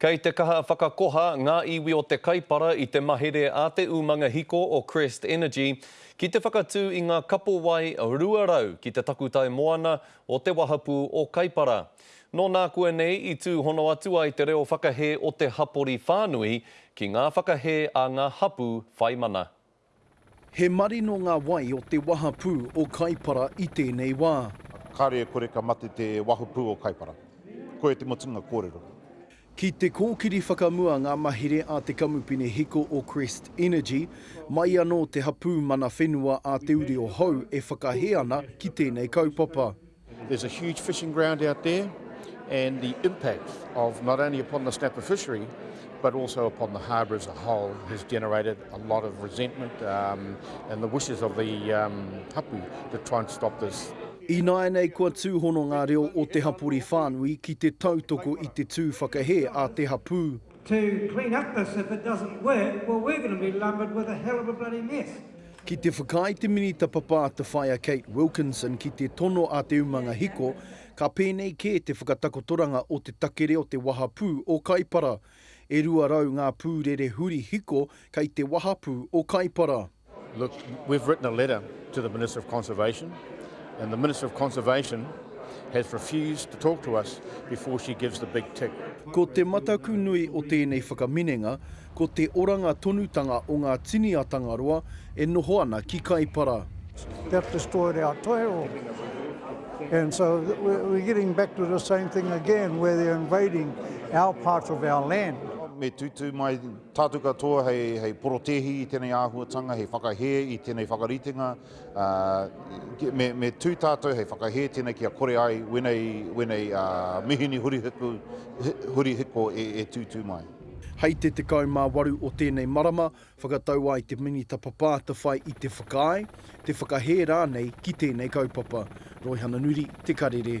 Kei te kaha whakakoha ngā iwi o Te Kaipara i te mahere a te umanga hiko o Crest Energy ki te whakatū i ngā kapo wai 200 ki te takutai moana o te wahapū o Kaipara. Nō nā kua nei i tūhono atu ai te reo whakahē o te hapori whānui ki ngā whakahē a ngā hapū whai mana. He marino ngā wai o te wahapū o Kaipara i tēnei wā. Kāore e kore ka mate te wahapū o Kaipara. Koia te mutunga kōrero. Ki te kōkiri whakamua ngā mahere a te Kamupene Hiko o Crest Energy, mai anō te hapū mana whenua a Te Uri o Hou e whakahē ana ki tēnei kaupapa. There's a huge fishing ground out there and the impact of not only upon the snapper fishery but also upon the harbour as a whole has generated a lot of resentment um, and the wishes of the um, hapu to try and stop this. Ināianei kua tūhono ngā reo o te hapori whānui ki te tautoko i te tū whakahē a te hapū. To clean up this if it doesn't work, well we're going to be lumbered with a hell of a bloody mess. Ki te whakaae te Minita Papā te Whaea Kate Wilkinson ki te tono a te umanga hiko, ka pēnei kē te whakatakotoranga o te takere o te wahapū o Kaipara. E 200 ngā pūrere huri hiko kei te wahapū o Kaipara. Look, we've written a letter to the Minister of Conservation and the Minister of Conservation has refused to talk to us before she gives the big tick. Ko te mataku nui o tēnei whakaminenga, ko te oranga tonutanga o ngā tini a Tangaroa e noho ana ki Kaipara. They have destroyed our toi roa. And so we're getting back to the same thing again where they're invading our part of our land. Me tūtū mai Tātou katoa hei porotēhi i tēnei āhuatanga, hei whakahē i tēnei whakaritenga. Me tū tātou hei whakahē tēnei kia kore ai wēnei mihini hurihiko e tūtū mai. Hei te 18 o tēnei marama, whakatau ai te Minita Papāta whai i te whakaae, te whakahē rānei ki tēnei kaupapa. Roihana Nuri, Te Karere.